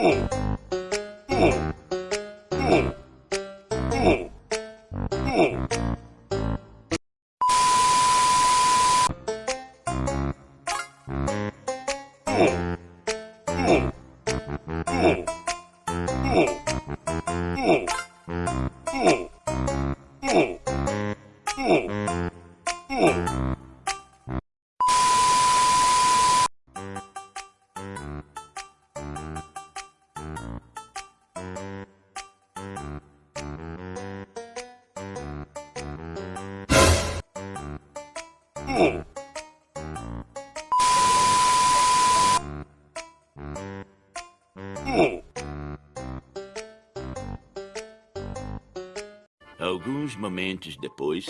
Hmm. Alguns momentos depois...